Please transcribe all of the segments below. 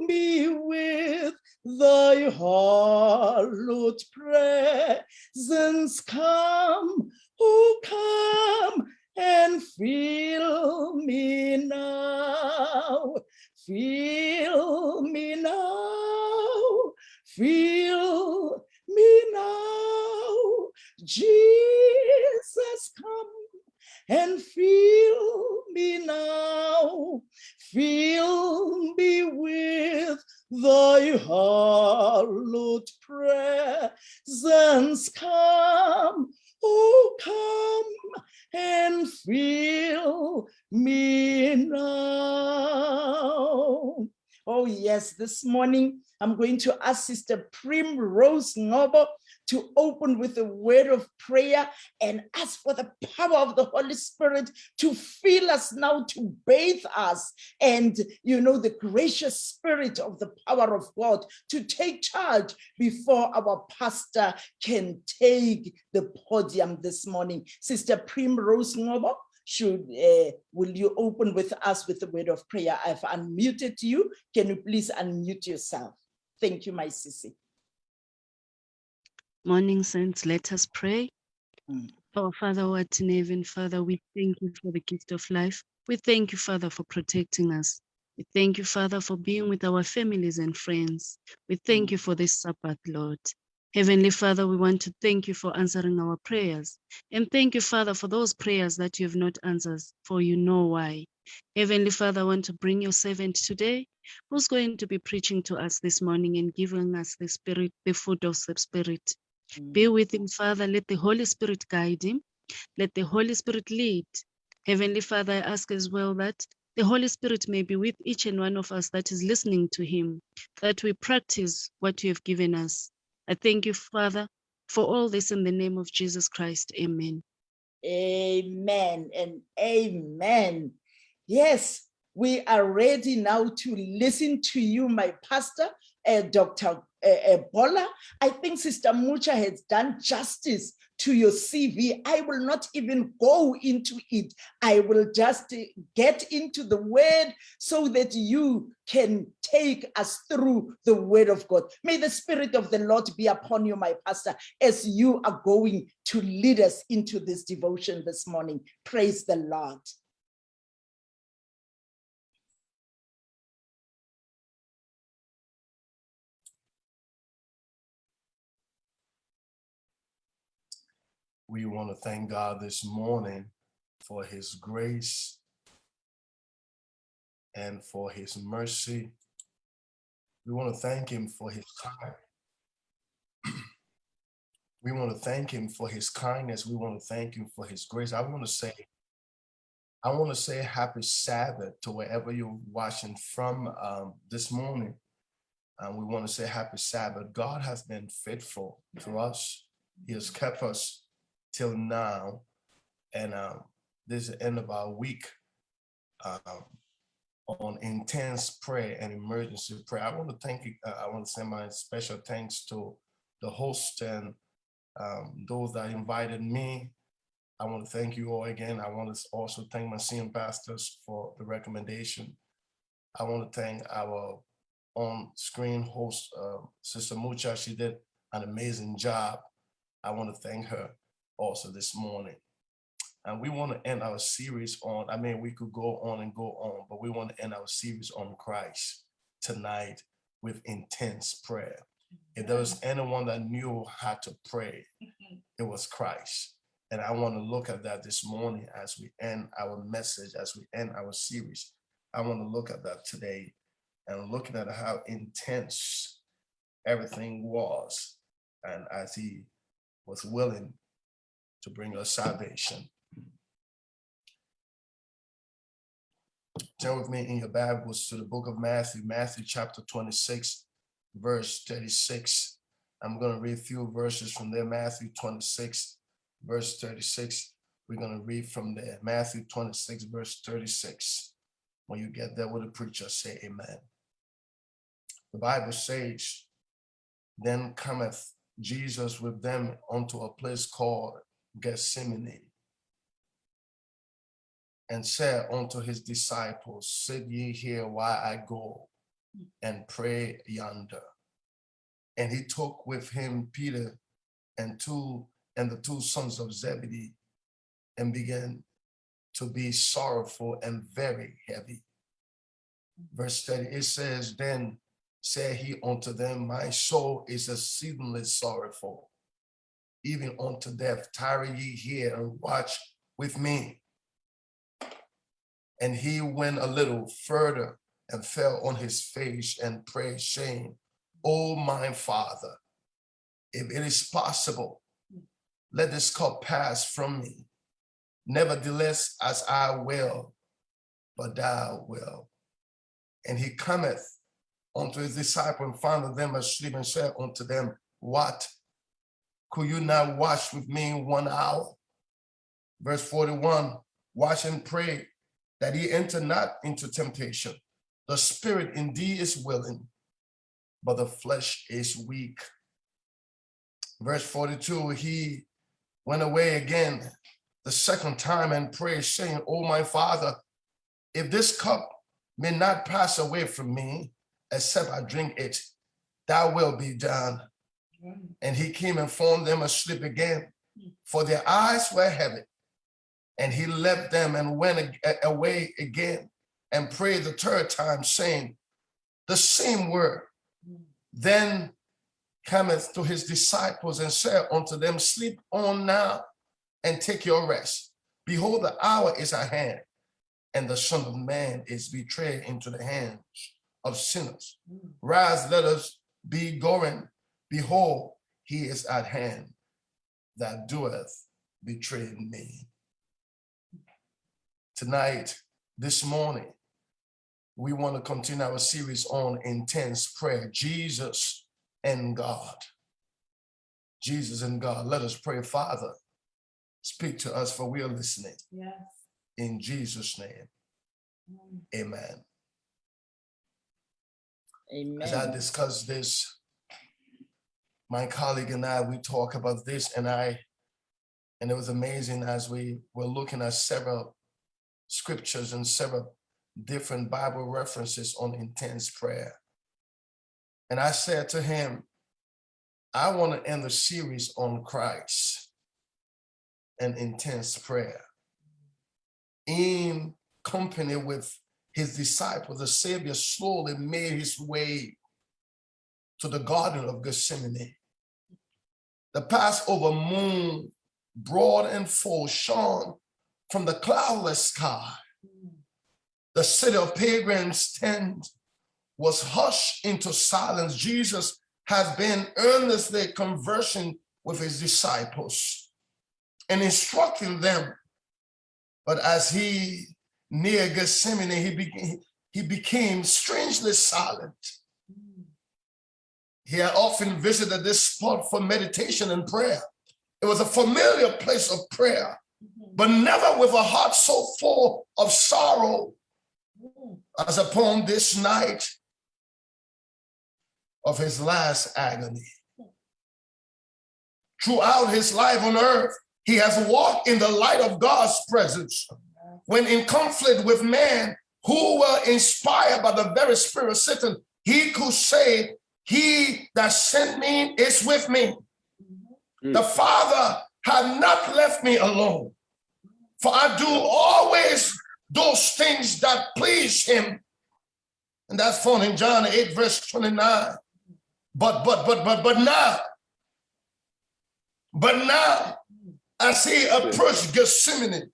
me with thy hallowed presence. Come, oh, come and fill me now. Fill me now. Fill me now. Jesus, come and fill me now. Fill me with thy hallowed presence. Come, oh, come and fill me now. Oh, yes, this morning I'm going to ask Sister Primrose Ngobo to open with a word of prayer and ask for the power of the Holy Spirit to fill us now, to bathe us, and you know, the gracious spirit of the power of God to take charge before our pastor can take the podium this morning. Sister Primrose Ngobo, should uh, will you open with us with the word of prayer? I've unmuted you. Can you please unmute yourself? Thank you, my sissy. Morning, saints, let us pray. Mm. Our Father, who art in heaven, Father, we thank you for the gift of life. We thank you, Father, for protecting us. We thank you, Father, for being with our families and friends. We thank you for this Sabbath, Lord. Heavenly Father, we want to thank you for answering our prayers. And thank you, Father, for those prayers that you have not answered, for you know why. Heavenly Father, I want to bring your servant today, who's going to be preaching to us this morning and giving us the Spirit, the food of the Spirit. Mm. Be with him, Father. Let the Holy Spirit guide him. Let the Holy Spirit lead. Heavenly Father, I ask as well that the Holy Spirit may be with each and one of us that is listening to him, that we practice what you have given us. I thank you, Father, for all this in the name of Jesus Christ. Amen. Amen and amen. Yes, we are ready now to listen to you, my pastor, uh, Dr. Uh, Bola. I think Sister Mucha has done justice to your CV. I will not even go into it. I will just get into the word so that you can take us through the word of God. May the spirit of the Lord be upon you, my pastor, as you are going to lead us into this devotion this morning. Praise the Lord. We want to thank God this morning for his grace and for his mercy. We want to thank him for his time. we want to thank him for his kindness. We want to thank him for his grace. I want to say, I want to say happy Sabbath to wherever you're watching from um, this morning. And we want to say happy Sabbath. God has been faithful to us. He has kept us till now. And um, this is the end of our week um, on intense prayer and emergency prayer. I want to thank you. Uh, I want to send my special thanks to the host and um, those that invited me. I want to thank you all again. I want to also thank my senior pastors for the recommendation. I want to thank our on-screen host, uh, Sister Mucha. She did an amazing job. I want to thank her also this morning. And we want to end our series on, I mean, we could go on and go on, but we want to end our series on Christ tonight with intense prayer. If there was anyone that knew how to pray, mm-hmm. it was Christ. And I want to look at that this morning as we end our message, as we end our series. I want to look at that today and looking at how intense everything was. And as he was willing to bring us salvation. Turn with me in your Bibles to the book of Matthew, Matthew chapter 26, verse 36. I'm going to read a few verses from there, Matthew 26, verse 36. We're going to read from there, Matthew 26, verse 36. When you get there with the preacher, say amen. The Bible says, then cometh Jesus with them unto a place called Gethsemane and said unto his disciples, Sit ye here while I go and pray yonder. And he took with him Peter and two and the two sons of Zebedee and began to be sorrowful and very heavy. Verse 30, it says, Then said he unto them, My soul is exceedingly sorrowful, even unto death. Tarry ye here and watch with me. And he went a little further and fell on his face and prayed, saying, O my father, if it is possible, let this cup pass from me. Nevertheless, as I will, but thou will. And he cometh unto his disciples and found them asleep and said unto them, What? Could you not watch with me one hour? Verse 41, watch and pray that he enter not into temptation. The spirit indeed is willing, but the flesh is weak. Verse 42, he went away again the second time and prayed, saying, Oh, my father, if this cup may not pass away from me, except I drink it, thy will be done. And he came and found them asleep again, for their eyes were heavy. And he left them and went away again and prayed the third time, saying the same word. Then cometh to his disciples and said unto them, Sleep on now and take your rest. Behold, the hour is at hand, and the Son of Man is betrayed into the hands of sinners. Rise, let us be going. Behold, he is at hand that doeth betray me. Tonight, this morning, we want to continue our series on intense prayer. Jesus and God. Jesus and God. Let us pray, Father. Speak to us, for we are listening. Yes. In Jesus' name, amen. Amen. As I discuss this, my colleague and I, we talk about this and I, and it was amazing as we were looking at several scriptures and several different Bible references on intense prayer. And I said to him, I want to end the series on Christ and intense prayer in company with his disciples, the Savior slowly made his way to the Garden of Gethsemane. The Passover moon, broad and full, shone from the cloudless sky. The city of pilgrims tent was hushed into silence. Jesus has been earnestly conversing with his disciples and instructing them. But as he near Gethsemane, he he became strangely silent. He had often visited this spot for meditation and prayer. It was a familiar place of prayer, mm-hmm. but never with a heart so full of sorrow mm. as upon this night of his last agony. Throughout his life on earth, he has walked in the light of God's presence when in conflict with man who were inspired by the very spirit of Satan, he could say, He that sent me is with me. Mm. The Father had not left me alone, for I do always those things that please him. And that's found in John 8, verse 29. But, but, but, but, but now, but now, as he approached Gethsemane,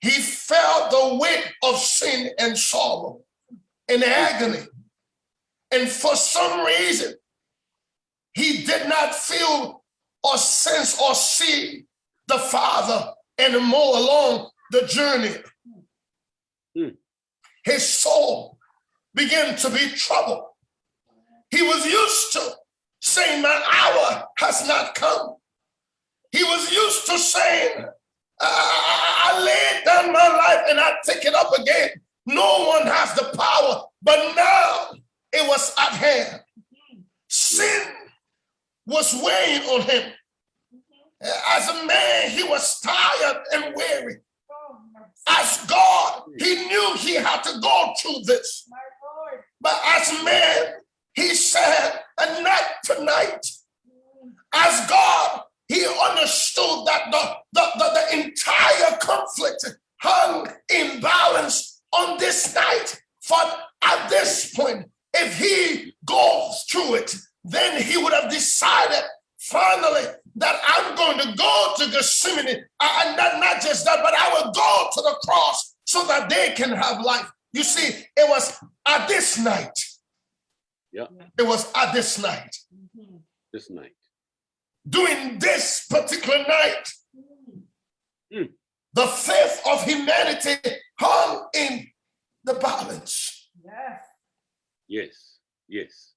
he felt the weight of sin and sorrow and agony. And for some reason, he did not feel or sense or see the Father anymore along the journey. Hmm. His soul began to be troubled. He was used to saying, My hour has not come. He was used to saying, I, I laid down my life and I take it up again. No one has the power, but now it was at hand. Sin was weighing on him. As a man, he was tired and weary. As God, he knew he had to go through this. But as man, he said, and not tonight. As God, he understood that the, the, the, the entire conflict hung in balance on this night. For at this point, if he goes through it, then he would have decided finally that I'm going to go to Gethsemane. And not, not just that, but I will go to the cross so that they can have life. You see, it was at this night. Yeah. It was at this night. This night. During this particular night, Mm. the faith of humanity hung in the balance. Yes. Yes. Yes.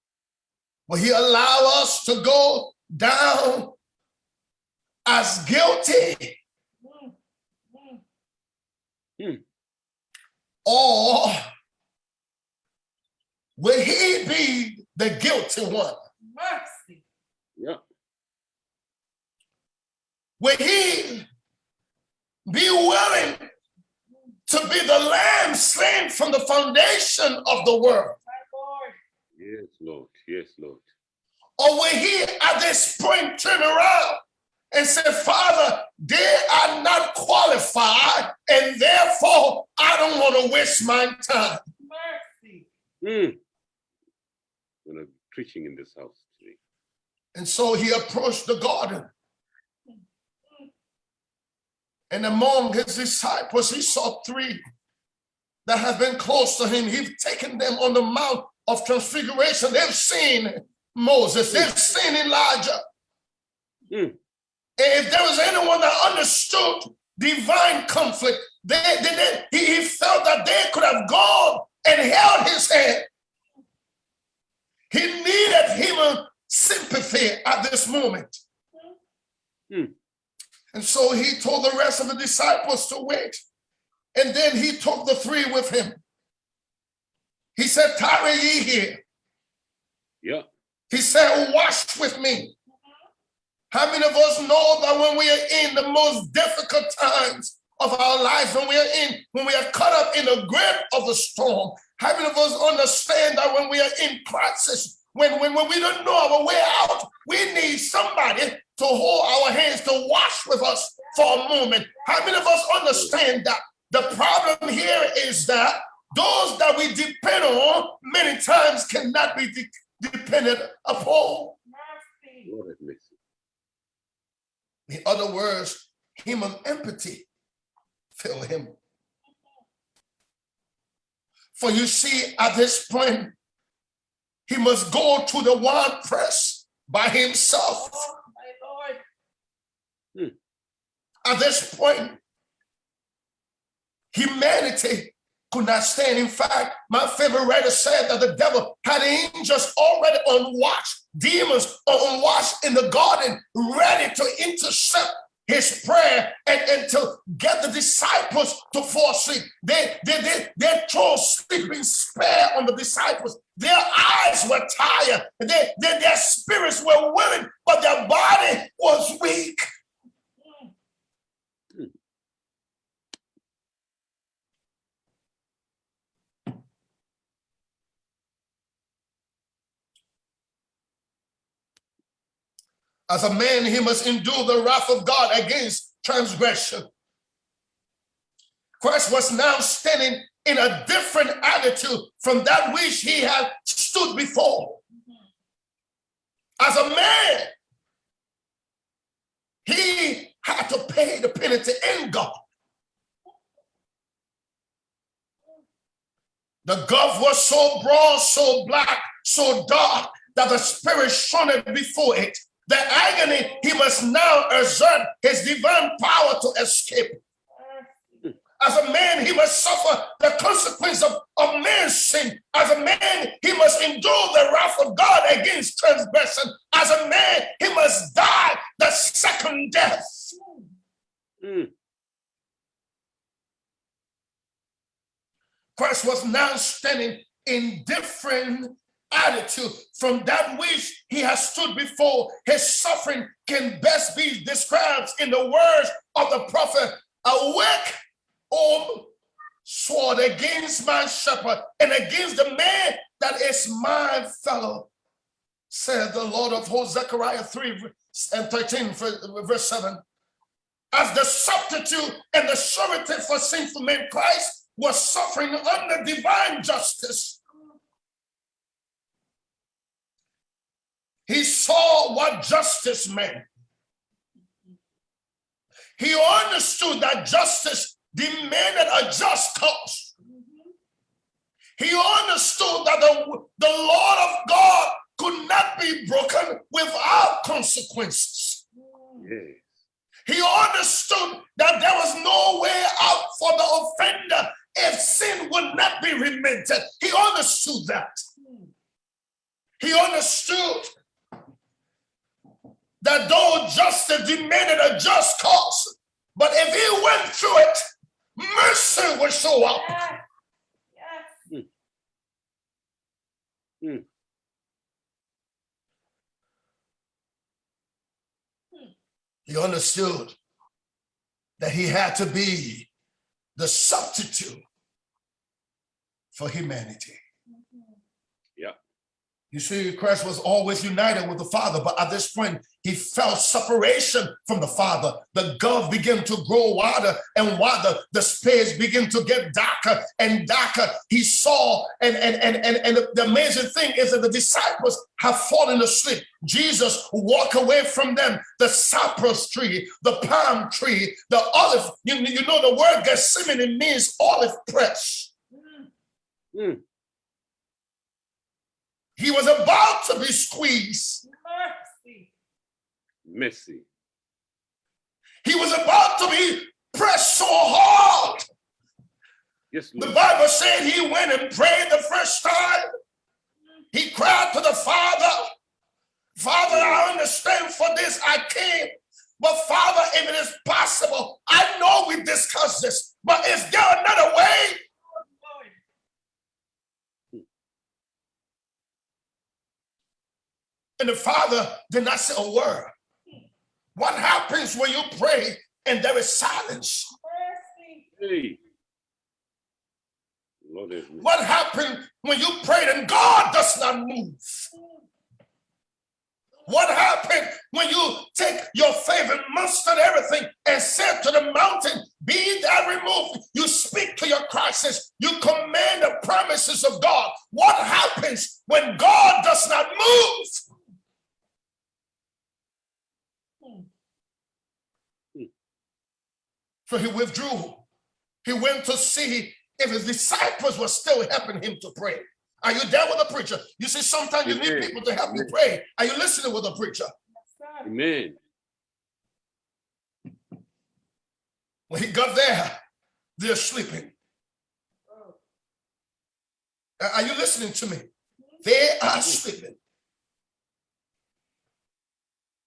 Will he allow us to go down as guilty? Hmm. Or will he be the guilty one? Mercy. Yeah. Will he be willing to be the lamb slain from the foundation of the world? My Lord. Yes, Lord. Yes, Lord. Or will he at this point turn around and say, Father, they are not qualified, and therefore I don't want to waste my time. Mercy. Mm. When I'm preaching in this house today. And so he approached the garden. And among his disciples, he saw three that have been close to him. He's taken them on the Mount of Transfiguration. They've seen Moses, they've seen Elijah. Hmm. If there was anyone that understood divine conflict, they, they, they- he, felt that they could have gone and held his hand. He needed human sympathy at this moment. Hmm. And so he told the rest of the disciples to wait. And then he took the three with him. He said, Tarry ye here. Yeah. He said, Wash with me. How many of us know that when we are in the most difficult times of our lives, when we are in, when we are caught up in the grip of the storm, how many of us understand that when we are in crisis, when, when, when we don't know our way out, we need somebody to hold our hands, to wash with us for a moment. How many of us understand that? The problem here is that those that we depend on many times cannot be de- depended upon. Mercy. Lord have mercy. In other words, human empathy fill him. For you see, at this point, he must go to the wine press by himself. Oh, my At this point, humanity could not stand. In fact, my favorite writer said that the devil had angels already on watch, demons on watch in the garden, ready to intercept his prayer and, and to get the disciples to fall asleep. They, they, they, they throw sleeping spare on the disciples. Their eyes were tired. They, they, their spirits were willing, but their body was weak. As a man, he must endure the wrath of God against transgression. Christ was now standing in a different attitude from that which he had stood before. As a man, he had to pay the penalty in God. The gulf was so broad, so black, so dark that the spirit shone before it. The agony, he must now exert his divine power to escape. As a man, he must suffer the consequence of, of man's sin. As a man, he must endure the wrath of God against transgression. As a man, he must die the second death. Mm. Christ was now standing in different attitude from that which he has stood before. His suffering can best be described in the words of the prophet, awake, O sword against my shepherd and against the man that is my fellow, said the Lord of hosts, Zechariah 3 and 13, verse 7. As the substitute and the surety for sinful men, Christ was suffering under divine justice. He saw what justice meant. He understood that justice demanded a just cause. He understood that the, the Lord of God could not be broken without consequences. Yes. He understood that there was no way out for the offender if sin would not be remitted. He understood that. He understood that though justice demanded a just cause, but if he went through it, mercy would show up. Yes. Hmm. Hmm. He understood that he had to be the substitute for humanity. Yeah. You see, Christ was always united with the Father, but at this point, he felt separation from the Father. The gulf began to grow wider and wider. The space began to get darker and darker. He saw, and and and and, and the amazing thing is that the disciples have fallen asleep. Jesus walked away from them. The cypress tree, the palm tree, the olive. You, you know the word Gethsemane means olive press. Mm. He was about to be squeezed. Mercy. He was about to be pressed so hard. Yes, The Bible said he went and prayed the first time. He cried to the Father, Father, I understand for this I came. But Father, if it is possible, I know we discussed this, but is there another way? And the Father did not say a word. What happens when you pray and there is silence? Hey. Lord. What happened when you prayed and God does not move? What happened when you take your favorite mustard everything and said to the mountain, be that removed? You speak to your crisis. You command the promises of God. What happens when God does not move? So he withdrew. He went to see if his disciples were still helping him to pray. Are you there with the preacher? You see, sometimes you need people to help you pray. Are you listening with the preacher? Yes. Amen. When he got there, they're sleeping. Uh, Are you listening to me? They are sleeping.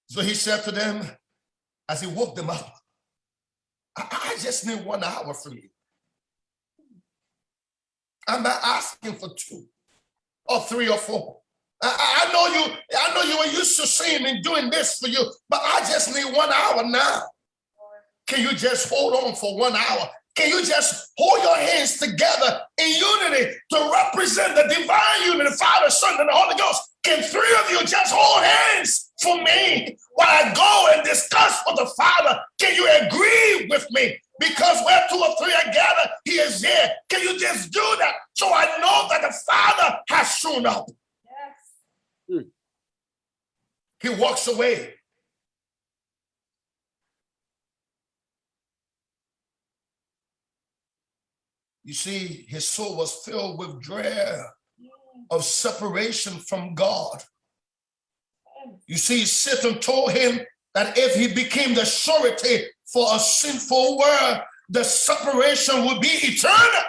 So he said to them as he woke them up, I, just need one hour from you. I'm not asking for two or three or four. I, I know you, I know you were used to seeing me doing this for you, but I just need one hour now. Can you just hold on for one hour? Can you just hold your hands together in unity to represent the divine unity, the Father, Son, and the Holy Ghost? Can three of you just hold hands for me while I go and discuss with the Father? Can you agree with me? Because where two or three are gathered, He is here. Can you just do that so I know that the Father has shown up? Yes. He walks away. You see, his soul was filled with dread of separation from God. You see, Satan told him that if he became the surety for a sinful world, the separation would be eternal.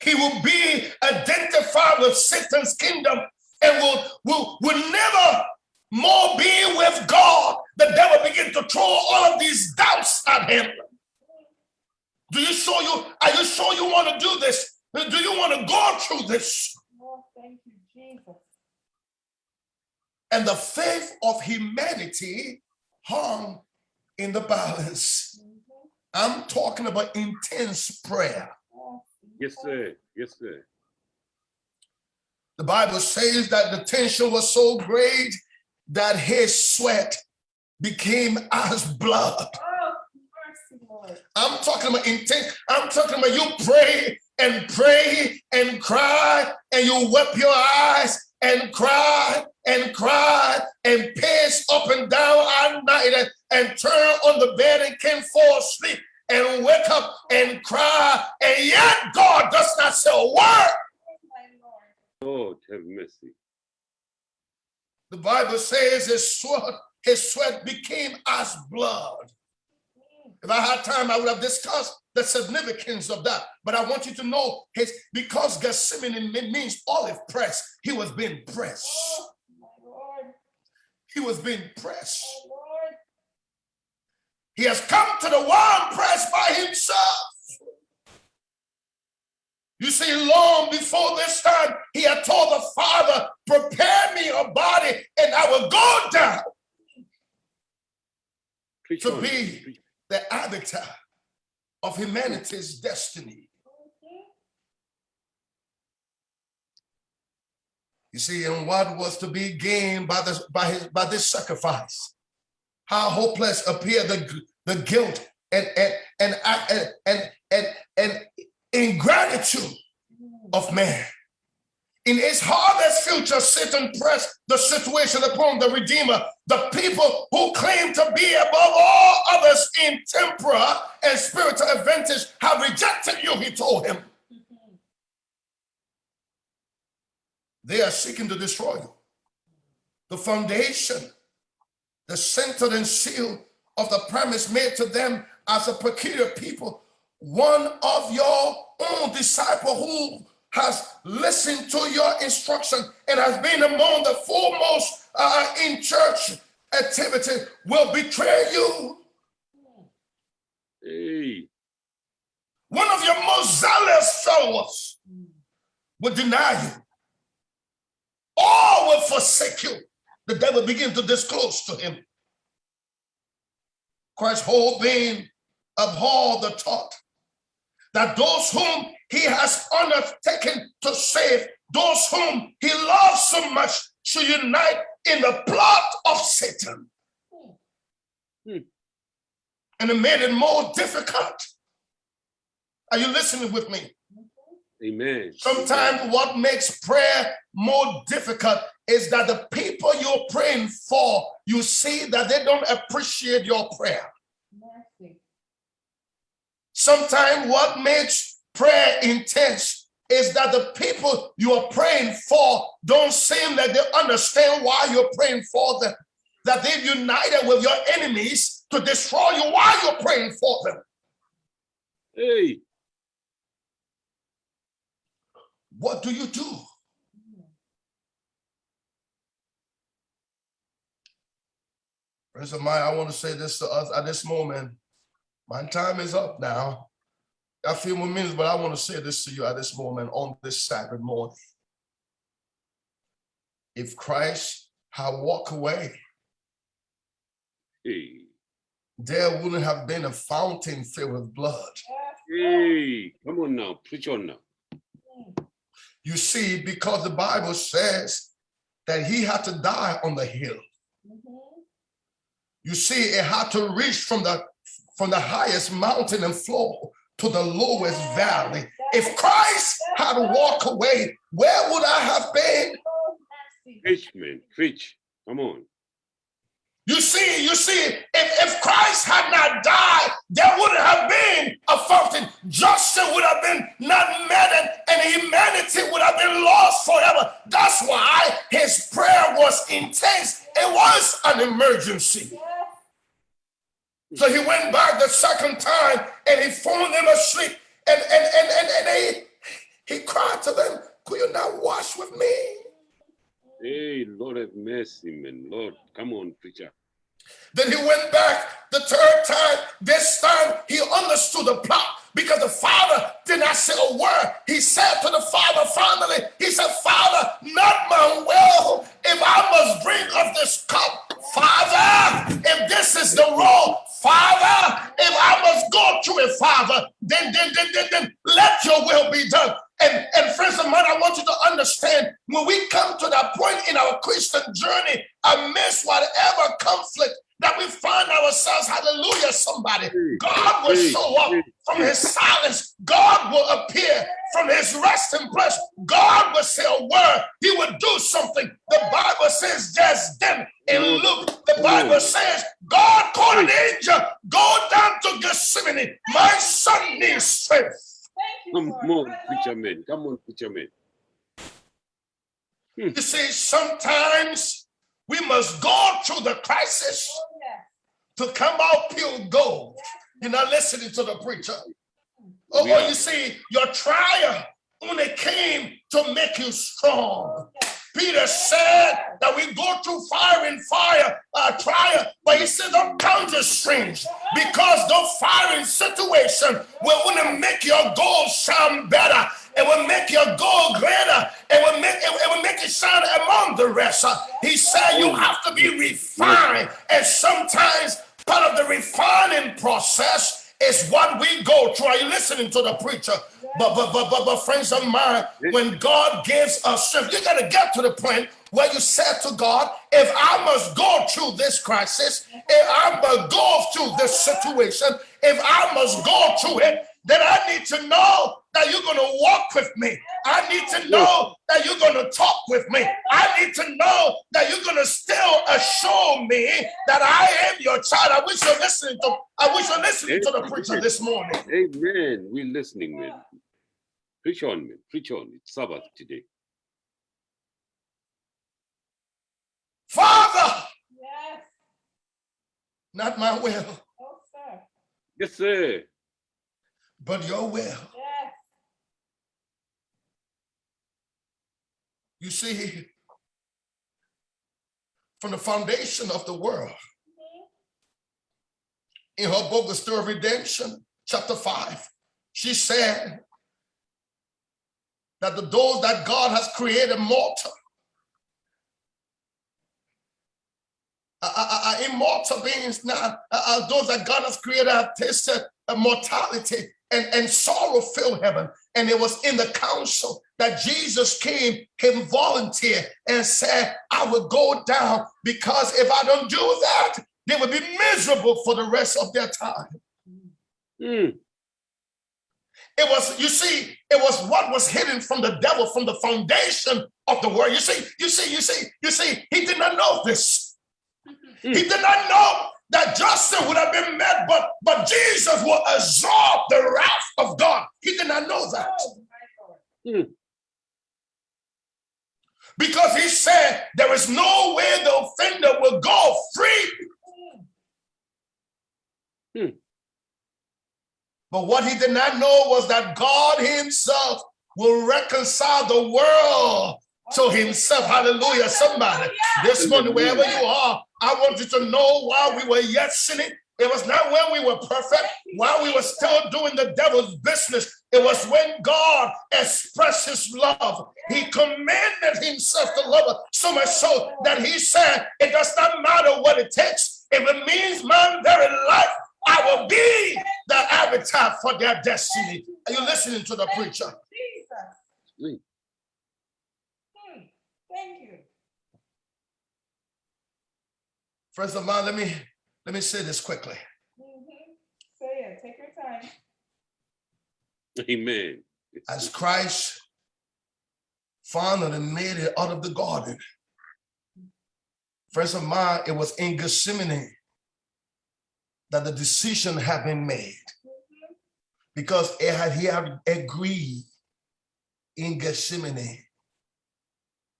He will be identified with Satan's kingdom and will, will, will never more be with God. The devil begin to throw all of these doubts at him. Do you sure you are you sure you want to do this? Do you want to go through this? Oh, thank you, Jesus. And the faith of humanity hung in the balance. Mm-hmm. I'm talking about intense prayer. Yes, sir. Yes, sir. The Bible says that the tension was so great that his sweat became as blood. Oh, mercy, Lord. I'm talking about intent. I'm talking about you pray and pray and cry and you wipe your eyes and cry and cry and pace up and down all night and, and turn on the bed and can't fall asleep and wake up and cry and yet God does not say a word. Oh. Lord, have mercy. The Bible says his sweat, his sweat became as blood. If I had time, I would have discussed the significance of that. But I want you to know his because Gethsemane means olive press, he was being pressed. Oh, my Lord. He was being pressed. Oh, Lord. He has come to the wine press by himself. You see, long before this time, he had told the Father, prepare me a body and I will go down Preach to on. be Preach. The arbiter of humanity's destiny. You see, and what was to be gained by this by his by this sacrifice? How hopeless appeared the, the guilt and and and and and, and, and ingratitude of man. In his hardest future, Satan pressed the situation upon the Redeemer, the people who claim to be above all others in temporal and spiritual advantage have rejected you, he told him. They are seeking to destroy you. The foundation, the center and seal of the promise made to them as a peculiar people, one of your own disciple who has listened to your instruction and has been among the foremost uh, in church activity will betray you. Hey, One of your most zealous followers will deny you. All will forsake you. The devil begins to disclose to him. Christ's whole being abhorred the thought that those whom he has undertaken to save, those whom he loves so much, should unite in the plot of Satan. Hmm. And it made it more difficult. Are you listening with me? amen. Sometimes what makes prayer more difficult is that the people you're praying for, you see that they don't appreciate your prayer. Sometimes what makes prayer intense is that the people you are praying for don't seem that they understand why you're praying for them. That they've united with your enemies to destroy you while you're praying for them. Hey, What do you do? Friends of mine, I want to say this to us at this moment. My time is up now. A few more minutes, but I want to say this to you at this moment on this Sabbath morning. If Christ had walked away, hey, there wouldn't have been a fountain filled with blood. hey. Come on now. Preach on now. You see, because the Bible says that he had to die on the hill. Mm-hmm. You see, it had to reach from the from the highest mountain and flow to the lowest valley. If Christ had walked away, where would I have been? Preach, man. Preach. Come on. You see, you see, if, if Christ had not died, there wouldn't have been a fountain. Justice would have been not met, and, and humanity would have been lost forever. That's why his prayer was intense. It was an emergency. So he went back the second time and he found them asleep. And and and and, and they, he cried to them, Could you not wash with me? Hey, Lord have mercy, man. Lord, come on, preacher. Then he went back the third time. This time he understood the plot because the father did not say a word. He said to the father finally, he said, Father, not my will, if I must drink of this cup, Father, if this is the law, Father, if I must go to it, Father, then, then, then, then, then let your will be done. And, and friends of mine, I want you to understand when we come to that point in our Christian journey, amidst whatever conflict that we find ourselves, hallelujah, somebody, God will show up from his silence. God will appear from his resting place. God will say a word. He will do something. The Bible says just then in mm. Luke, the Bible mm. says, God called an angel, go down to Gethsemane. My son needs strength. Come on, preacher man. Come hmm. on, preacher man. You see, sometimes we must go through the crisis to come out pure gold. You're not listening to the preacher. Oh, Yeah. you see, your trial only came to make you strong. Peter said that we go through fire and fire, uh, trial, but he said, don't count it strange because the firing situation will only make your goal shine better. It will make your goal greater. It will make it, it will make it shine among the rest. Uh, He said you have to be refined, and sometimes part of the refining process is what we go through. Are you listening to the preacher? But but but but, but friends of mine, when God gives us strength, you gotta get to the point where you said to God, if I must go through this crisis, if I must go through this situation, if I must go through it, then I need to know that you're going to walk with me. I need to know that you're going to talk with me. I need to know that you're going to still assure me that I am your child. I wish you're listening to. I wish you're listening to the preacher this morning. Amen. We're listening, man. Preach on, man. Preach on. It's Sabbath today. Father, Yes. not my will, Oh, sir. Yes, sir. but your will. You see, from the foundation of the world, in her book, The Story of Redemption, chapter 5, she said that the those that God has created mortal are, are- are immortal beings now. Are- those that God has created have tasted mortality and, and sorrow filled heaven. And it was in the council that Jesus came, came volunteer and said, I will go down because if I don't do that, they will be miserable for the rest of their time. Mm. It was, you see, it was what was hidden from the devil from the foundation of the world. You see, you see, you see, you see, he did not know this. He did not know that justice would have been met, but but Jesus will absorb the wrath of God. He did not know that. Lord. Because he said there is no way the offender will go free. Mm. But what he did not know was that God himself will reconcile the world to himself. Hallelujah. Somebody, this morning, wherever you are, I want you to know while we were yet sinning, it was not when we were perfect, while we were still doing the devil's business. It was when God expressed his love. He commanded himself to love us so much so that he said, It does not matter what it takes. If it means my very life, I will be the habitat for their destiny. Are you listening to the preacher? Jesus. Mm. Hmm. Thank you. Friends of mine, let me let me say this quickly. Mhm. Say it. Take your time. Amen. As Christ found and made it out of the garden. Friends of mine, it was in Gethsemane that the decision had been made because it had, he had agreed in Gethsemane.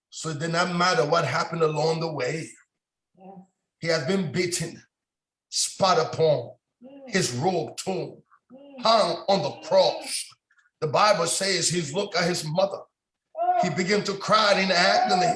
So it did not matter what happened along the way. Yes. He has been beaten, spat upon, his robe torn, mm. hung on the cross. The Bible says he looked at his mother. He began to cry in agony.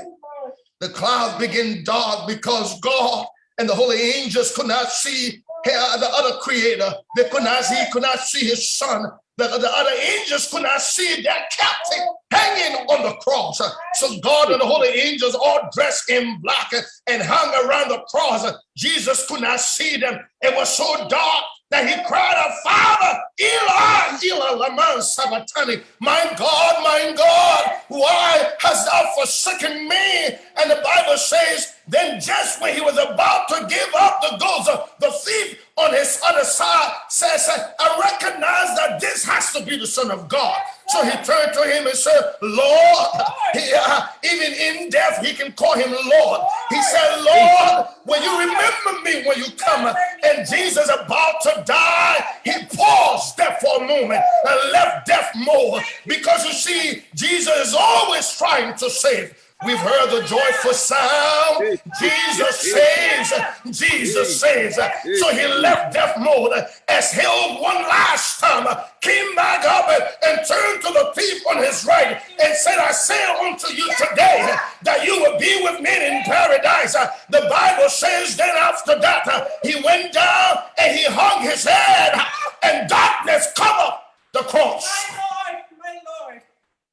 The clouds began dark because God and the holy angels could not see the other creator. They could not see, could not see his son. The, the other angels could not see their captain hanging on the cross. So God and the holy angels all dressed in black and hung around the cross. Jesus could not see them. It was so dark that he cried out, Father, Eli, Eli, lama Sabachthani, my God, my God, why hast thou forsaken me? And the Bible says, then just when he was about to give up the ghost, uh, the thief on his other side says, I recognize that this has to be the Son of God. So he turned to him and said, Lord, he, uh, even in death, he can call him Lord. He said, Lord, will you remember me when you come? And Jesus about to die, he paused there for a moment and left death more. Because you see, Jesus is always trying to save. We've heard the joyful sound. Jesus saves. Jesus saves. So he left death mode, as exhaled one last time, came back up and turned to the thief on his right and said, I say unto you today that you will be with me in paradise. The Bible says then after that, he went down and he hung his head and darkness covered the cross. My Lord, my Lord,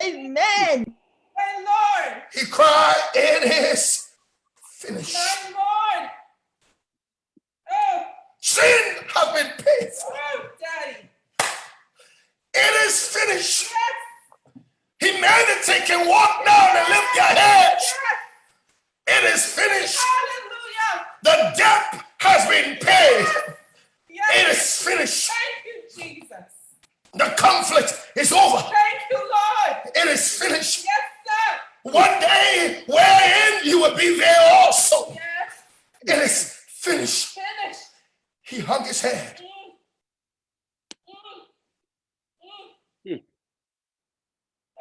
Amen. Lord, He cried, It is finished. my Lord. Oh, Sin has been paid for. oh, Daddy. It is finished. Yes, Humanity can walk down and lift their heads. yes. It is finished. Hallelujah. The debt has been paid. Yes. It is finished. Thank you, Jesus. The conflict is over. Thank you, Lord. It is finished. Yes. One day, wherein you will be there also. Yes. It is finished. Finish. He hung his head. Mm. Mm. Mm. Hmm.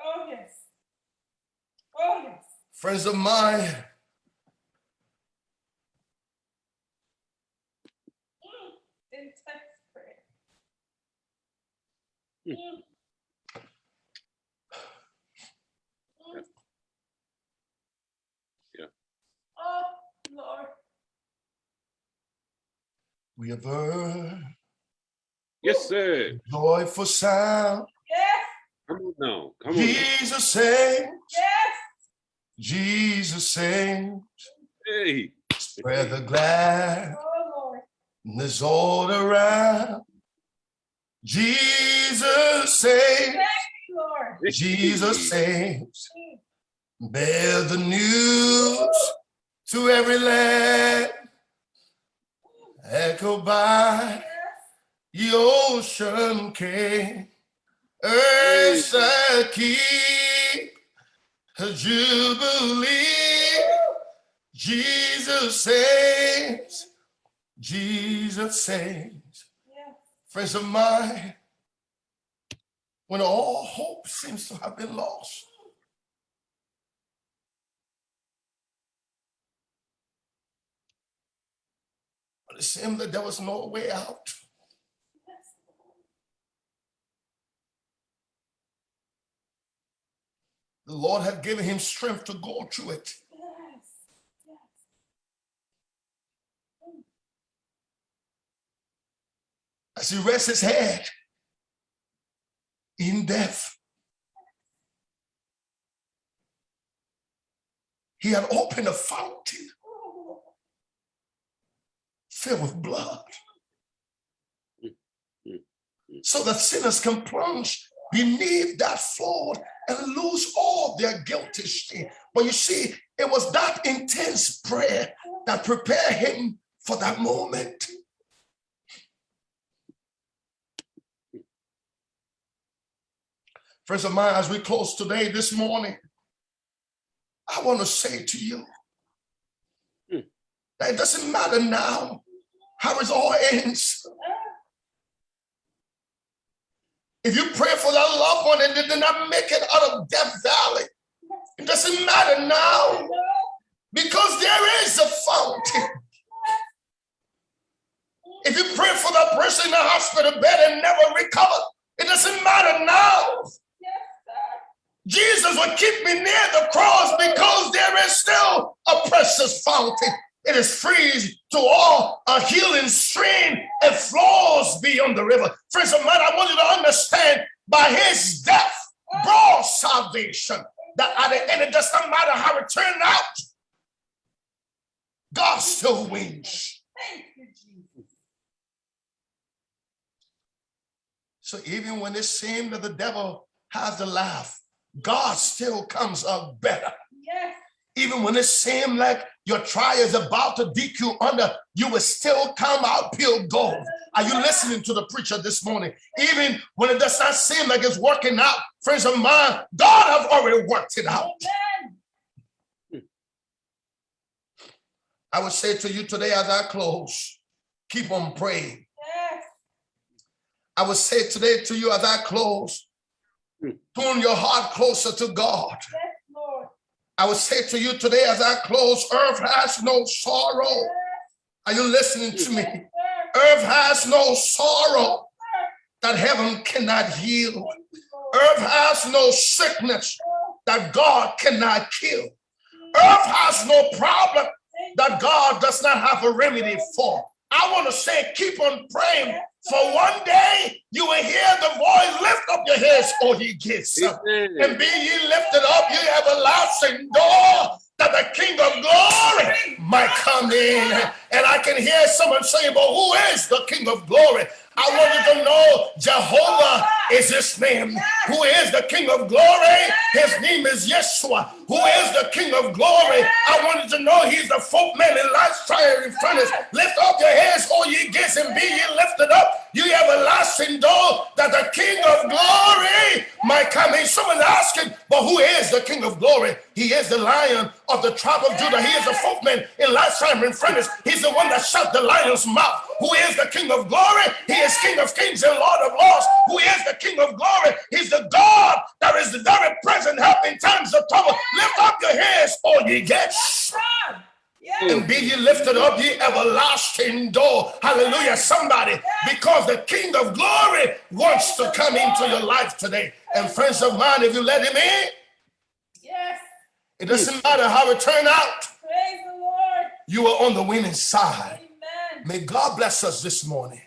Oh, yes. Oh, yes. Friends of mine, Mm. Intense prayer. Hmm. Mm. Mm. Yeah. Oh, Lord. We have heard Yes, sir. joyful sound. Yes, Come on now. Come on. now. Jesus saves. yes. Jesus saves. Hey. Spread the glad Oh, Lord. all around. Jesus saves. Thank you, Lord. Jesus saves. Mm. Bear the news to every land. Echo by the ocean king. Earth shall keep a jubilee. Jesus saves. Jesus saves. Friends of mine, when all hope seems to have been lost, seemed that there was no way out. The Lord had given him strength to go through it. As he rests his head in death, he had opened a fountain filled with blood mm, mm, mm. so that sinners can plunge beneath that flood and lose all their guilty. But you see, it was that intense prayer that prepared him for that moment. Friends of mine, as we close today, this morning, I want to say to you that it doesn't matter now how it all ends. If you pray for that loved one and they did not make it out of Death Valley, it doesn't matter now because there is a fountain. If you pray for that person in the hospital bed and never recover, it doesn't matter now. Jesus will keep me near the cross because there is still a precious fountain. It is free to all, a healing stream. It flows beyond the river. Friends of mine, I want you to understand by his death brought salvation. That at the end, it doesn't matter how it turned out. God still wins. Thank you, Jesus. So even when it seemed that the devil has the laugh, God still comes up better. Yes. Even when it seemed like your trial is about to dig you under, you will still come out pure gold. Are you listening to the preacher this morning? Even when it does not seem like it's working out, friends of mine, God have already worked it out. Amen. I would say to you today as I close, keep on praying. Yes. I would say today to you as I close, hmm. tune your heart closer to God. Yes. I would say to you today as I close, earth has no sorrow. Are you listening to me? Earth has no sorrow that heaven cannot heal. Earth has no sickness that God cannot kill. Earth has no problem that God does not have a remedy for. I want to say, keep on praying. For one day you will hear the voice, lift up your heads, O ye Amen. and be ye lifted up, ye everlasting door, that the King of glory might come in. And I can hear someone saying, But who is the King of glory? I want you to know Jehovah is his name. Who is the King of glory? His name is Yeshua. Who is the King of glory? I want you to know he's the folk man in life's fiery furnace. Lift up your heads, all ye gates, and be ye lifted up. You everlasting door that the King of glory might come in. Someone asking, but who is the King of glory? He is the lion of the tribe of Judah. He is the folk man in life's fiery furnace. He's the one that shut the lion's mouth. Who is the King of glory? He is King of kings and Lord of lords. Who is the King of glory? He's the God that is the very present help in times of trouble. Lift up your heads, all ye gates. Yes. and be ye lifted up, ye everlasting door. Hallelujah. Somebody, because the King of glory wants to come into your life today. And friends of mine, if you let him in, Yes. it doesn't matter how it turned out, Praise the Lord. you are on the winning side. Amen. May God bless us this morning.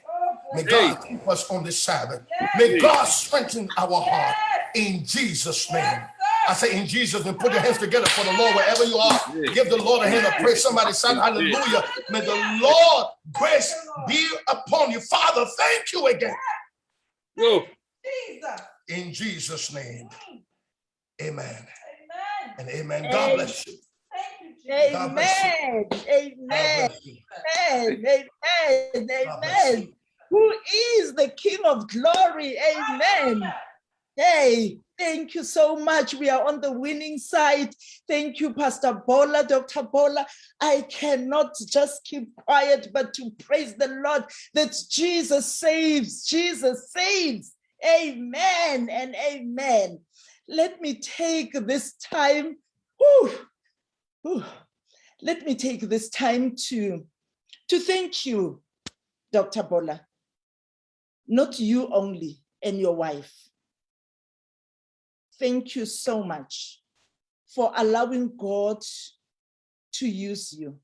May bless God keep us on this Sabbath. May God strengthen our heart in Jesus' name. I say in Jesus' name, put your hands together for the Lord wherever you are. Give the Lord a hand of praise. Somebody shout hallelujah. May the Lord grace be upon you. Father, thank you again. Go. Jesus. In Jesus' name. Amen Amen. and amen. God bless you. Amen. Amen. Amen. Amen. Amen. Who is the King of glory? Amen. Hey, thank you so much. We are on the winning side. Thank you, Pastor Bola, Dr. Bola. I cannot just keep quiet, but to praise the Lord that Jesus saves. Jesus saves. Amen and amen. Let me take this time. whew, whew, let me take this time to, to thank you, Dr. Bola. Not you only and your wife. Thank you so much for allowing God to use you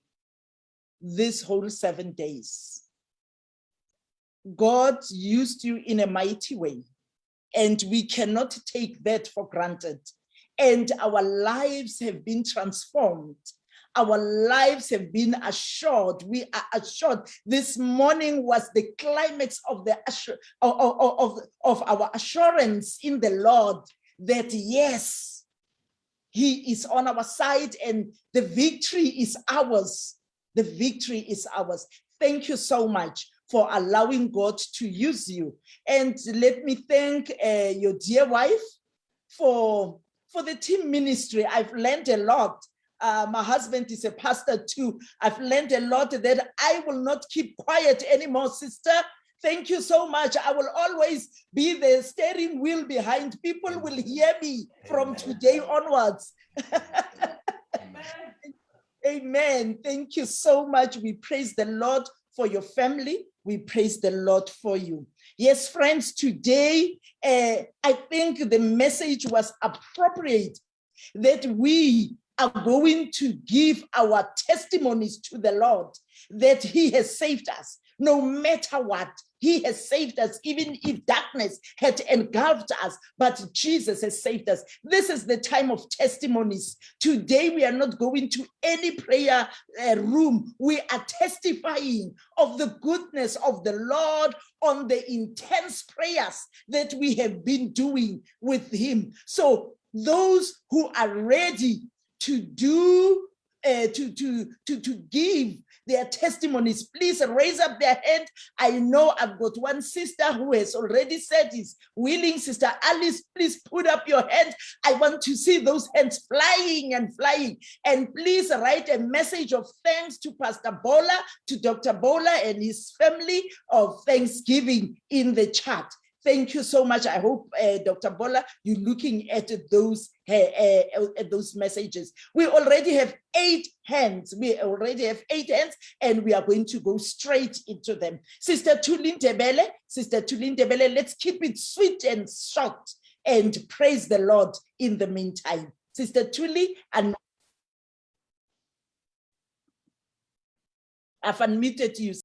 this whole seven days. God used you in a mighty way, and we cannot take that for granted. And our lives have been transformed. Our lives have been assured. We are assured. This morning was the climax of the of, of, of, our assurance in the Lord that yes, He is on our side and the victory is ours. The victory is ours. Thank you so much for allowing God to use you. And let me thank uh, your dear wife for, for the team ministry. I've learned a lot. Uh, my husband is a pastor too. I've learned a lot that I will not keep quiet anymore, sister. Thank you so much. I will always be the steering wheel behind. People will hear me from today onwards. Amen. Amen. Thank you so much. We praise the Lord for your family. We praise the Lord for you. Yes, friends, today uh, I think the message was appropriate that we are going to give our testimonies to the Lord that He has saved us. No matter what. He has saved us, even if darkness had engulfed us, but Jesus has saved us. This is the time of testimonies. Today, we are not going to any prayer uh, room. We are testifying of the goodness of the Lord on the intense prayers that we have been doing with Him. So, those who are ready to do, uh, to, to, to, to give their testimonies, please raise up their hand. I know I've got one sister who has already said is willing. Sister Alice, please put up your hand. I want to see those hands flying and flying. And please write a message of thanks to Pastor Bola, to Dr. Bola and his family of thanksgiving in the chat. Thank you so much. I hope, uh, Dr. Bola, you're looking at those uh, uh, at those messages. We already have eight hands. We already have eight hands, and we are going to go straight into them. Sister Tulin Debele, Sister Tulin Debele, let's keep it sweet and short and praise the Lord in the meantime. Sister Tuli, and I've unmuted you.